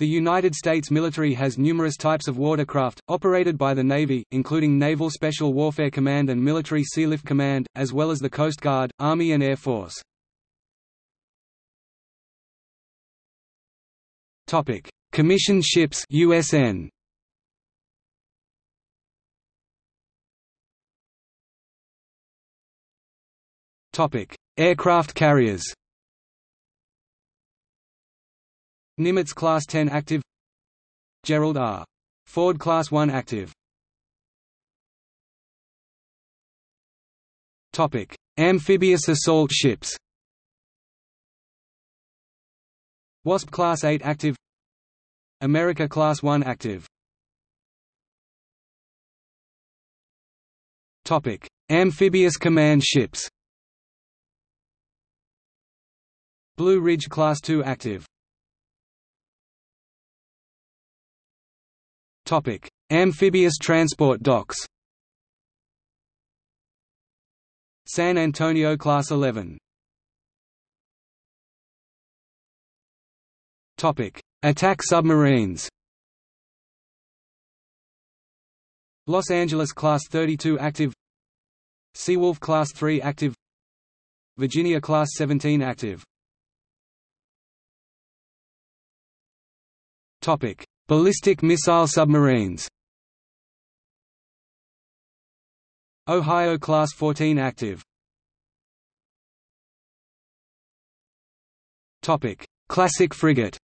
The United States military has numerous types of watercraft, operated by the Navy, including Naval Special Warfare Command and Military Sealift Command, as well as the Coast Guard, Army and Air Force. Commission ships USN. Aircraft carriers Nimitz Class 10 active. Gerald R. Ford Class 1 active. Topic: Amphibious assault ships. Wasp Class 8 active. America Class 1 active. Topic: Amphibious command ships. Blue Ridge Class 2 active Topic: Amphibious transport docks. San Antonio Class 11. Topic: Attack submarines. Los Angeles Class 32 active. Seawolf Class 3 active. Virginia Class 17 active. Topic: Ballistic missile submarines. Ohio Class 14 active. Classic frigate.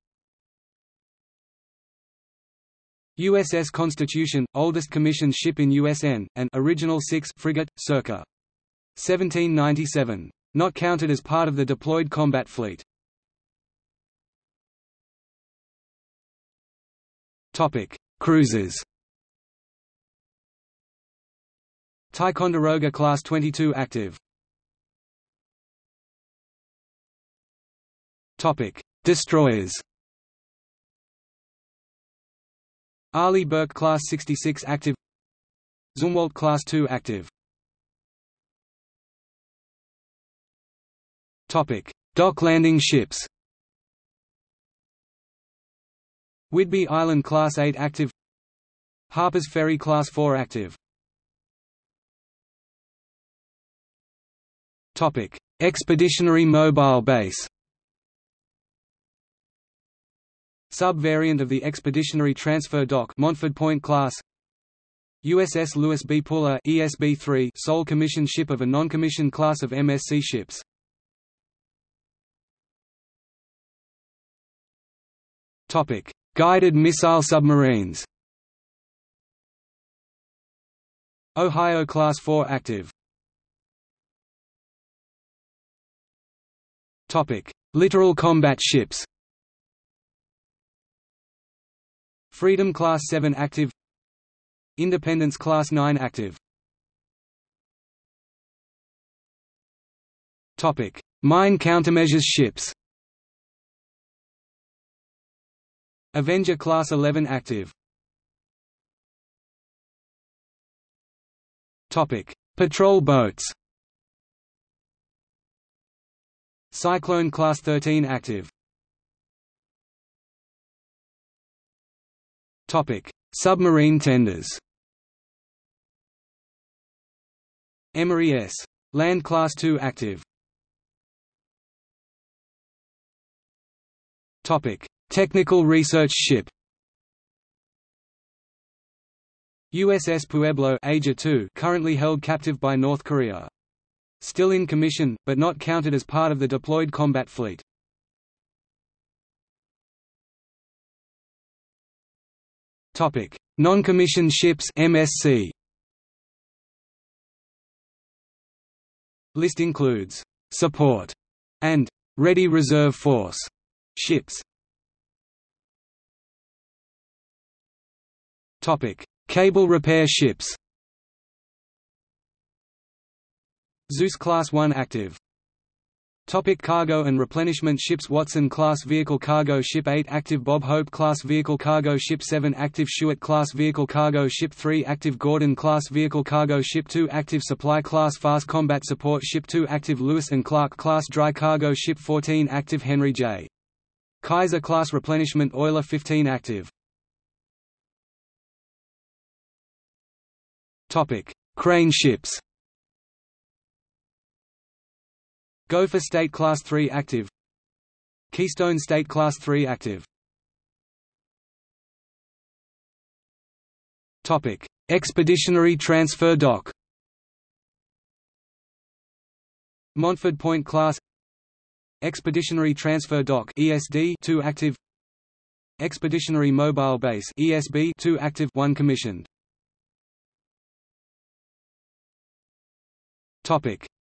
USS Constitution, oldest commissioned ship in USN, and original 6 frigate, circa. 1797. Not counted as part of the deployed combat fleet. Topic: Cruisers. Ticonderoga Class 22 active. Topic: Destroyers. Arleigh Burke Class 66 active. Zumwalt Class 2 active. Topic: Dock landing ships. Whidbey Island Class 8 active Harpers Ferry Class 4 active Expeditionary Mobile Base. Sub-variant of the Expeditionary Transfer Dock Montford Point class. USS Lewis B. Puller ESB-3 sole commissioned ship of a non-commissioned class of MSC ships. Topic: Guided missile submarines. Ohio Class 4 active. Topic: Littoral combat ships. Freedom Class 7 active. Independence Class 9 active. Topic: Mine countermeasures ships Avenger Class 11 active. Topic: Patrol boats. Cyclone Class 13 active. Topic: Submarine tenders. Emery S. Land Class 2 active. Technical research ship USS Pueblo Asia 2 currently held captive by North Korea. Still in commission, but not counted as part of the deployed combat fleet. Topic: Non-commissioned ships MSC. List includes support and ready reserve force ships. Cable repair ships. Zeus Class 1 active. Topic cargo and replenishment ships Watson class vehicle cargo ship 8 active Bob Hope class vehicle cargo ship 7 active Shughart class vehicle cargo ship 3 active Gordon class vehicle cargo ship 2 active Supply class fast combat support ship 2 active Lewis and Clark class dry cargo ship 14 active Henry J. Kaiser class replenishment oiler 15 active. Topic: Crane ships. Gopher State Class 3 active. Keystone State Class 3 active. Topic: Expeditionary Transfer Dock. Montford Point Class Expeditionary Transfer Dock ESD 2 active Expeditionary Mobile Base ESB 2 active 1 commissioned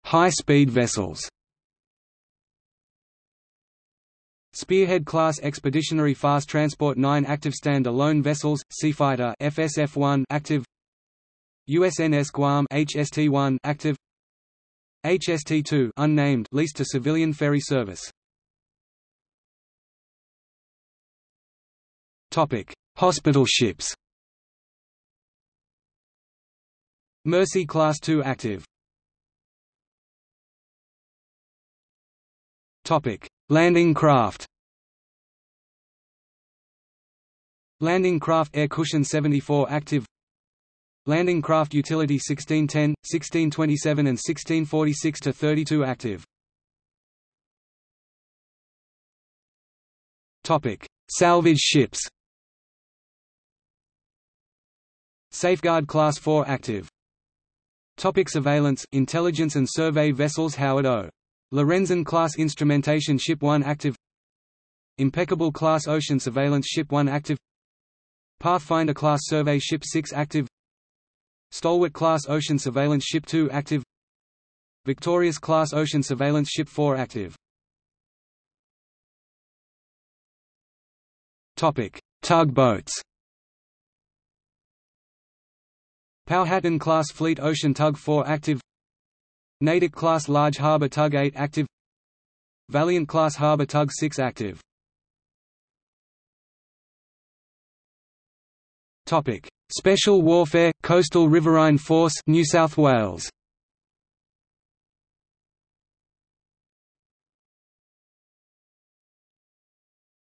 High-speed vessels Spearhead class expeditionary fast transport 9 active stand-alone vessels Seafighter FSF-1 active USNS Guam HST-1 active HST-2 unnamed leased to civilian ferry service. Topic: Hospital ships. Mercy Class 2 active. Landing craft. Landing craft Air Cushion 74 active Landing Craft Utility 1610, 1627 and 1646 to 32 active. Topic: Salvage ships Safeguard Class 4 active. Topic surveillance, intelligence and survey vessels Howard O. Lorenzen Class Instrumentation Ship 1 active. Impeccable Class Ocean Surveillance Ship 1 active. Pathfinder Class Survey Ship 6 active. Stalwart-class Ocean Surveillance Ship 2 active. Victorious-class Ocean Surveillance Ship 4 active. Topic: Tugboats. Powhatan-class Fleet Ocean Tug 4 active Natick-class Large Harbour Tug 8 active. Valiant-class Harbour Tug 6 active. Topic. Special Warfare Coastal Riverine Force New South Wales.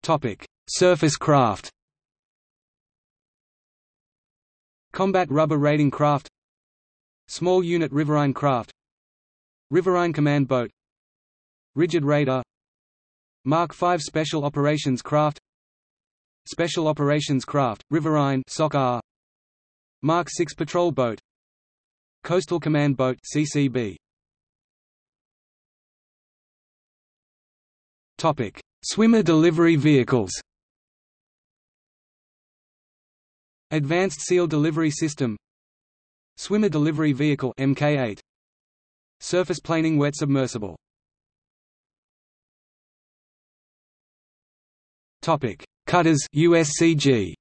Topic. Surface craft. Combat rubber raiding craft. Small unit riverine craft Riverine command boat. Rigid raider Mark V Special Operations Craft. Special Operations Craft, Riverine SOCAR, Mark 6 Patrol Boat. Coastal Command Boat CCB Topic. Swimmer delivery vehicles. Advanced Seal Delivery System. Swimmer Delivery Vehicle MK8 Surface Planing Wet Submersible Topic Cutters USCG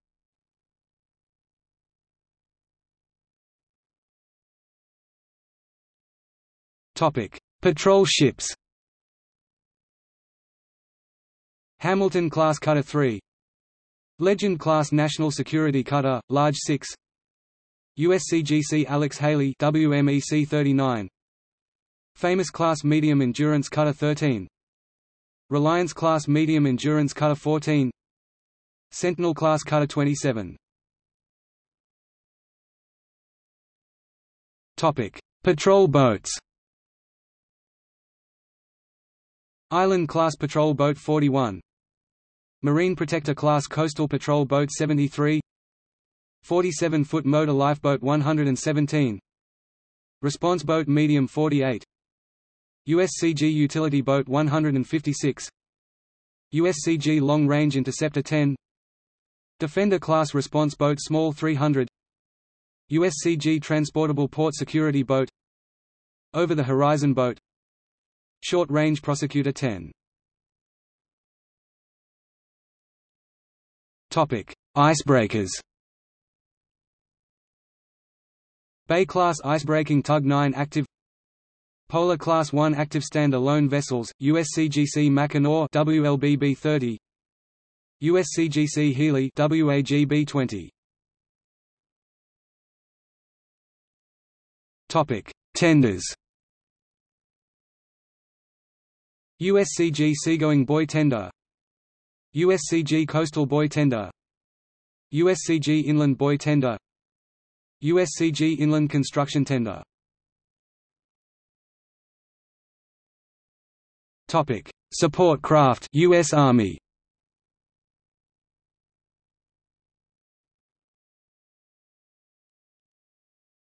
Topic: Patrol ships. Hamilton class cutter 3. Legend class national security cutter, large 6. USCGC Alex Haley WMEC 39. Famous class medium endurance cutter 13. Reliance class medium endurance cutter 14. Sentinel class cutter 27. Topic: Patrol boats. Island Class Patrol Boat 41 Marine Protector Class Coastal Patrol Boat 73 47-foot motor lifeboat 117 Response Boat Medium 48 USCG Utility Boat 156 USCG Long Range Interceptor 10 Defender Class Response Boat Small 300 USCG Transportable Port Security Boat. Over the Horizon Boat. Short Range Prosecutor 10 Topic: Icebreakers. Bay class icebreaking tug 9 active. Polar class 1 active stand-alone vessels, USCGC Mackinaw WLBB 30. USCGC Healy WAGB 20. Topic: Tenders. USCG Seagoing Buoy Tender USCG Coastal Buoy Tender USCG Inland Buoy Tender USCG Inland Construction Tender Topic: Support craft US Army.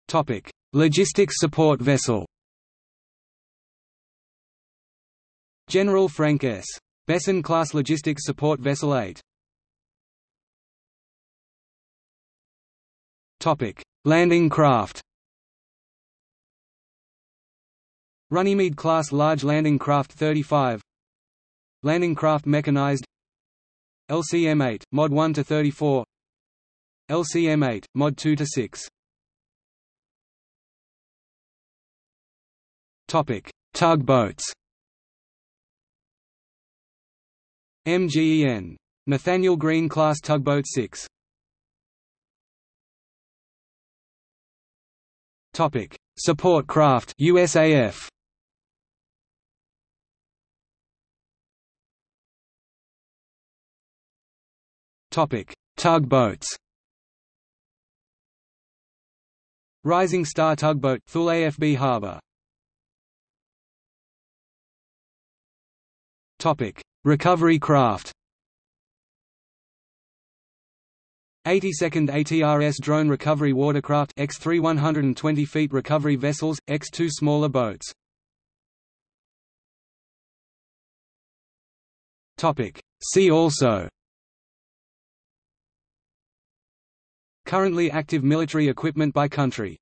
Topic: Logistics support vessel. General Frank S. Besson class logistics support vessel 8 Topic: Landing craft. Runnymede class large landing craft 35. Landing craft mechanized. LCM-8 Mod 1 to 34. LCM-8 Mod 2 to 6. Topic: Tugboats. MGEN. Nathaniel Greene class tugboat 6. Topic: Support craft USAF. Topic: Tugboats. Rising Star tugboat Thule AFB Harbor. Topic: Recovery craft. 82nd ATRS Drone Recovery Watercraft X3 120 feet recovery vessels, X2 smaller boats. Topic. See also Currently active military equipment by country